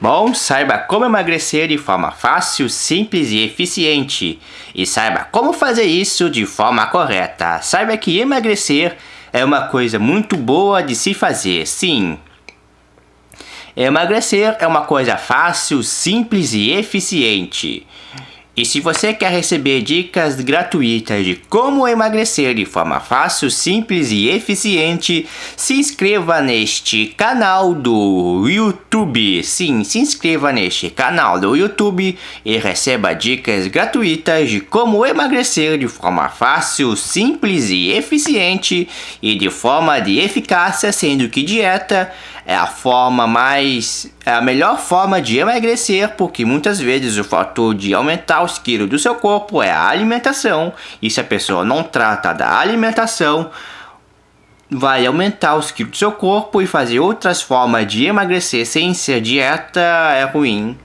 Bom, saiba como emagrecer de forma fácil, simples e eficiente. E saiba como fazer isso de forma correta. Saiba que emagrecer é uma coisa muito boa de se fazer, sim. Emagrecer é uma coisa fácil, simples e eficiente. E se você quer receber dicas gratuitas de como emagrecer de forma fácil, simples e eficiente, se inscreva neste canal do YouTube. Sim, se inscreva neste canal do YouTube e receba dicas gratuitas de como emagrecer de forma fácil, simples e eficiente e de forma de eficácia, sendo que dieta é a forma mais é a melhor forma de emagrecer, porque muitas vezes o fator de aumentar os quilos do seu corpo é a alimentação, e se a pessoa não trata da alimentação, vai aumentar os quilos do seu corpo e fazer outras formas de emagrecer sem ser dieta é ruim.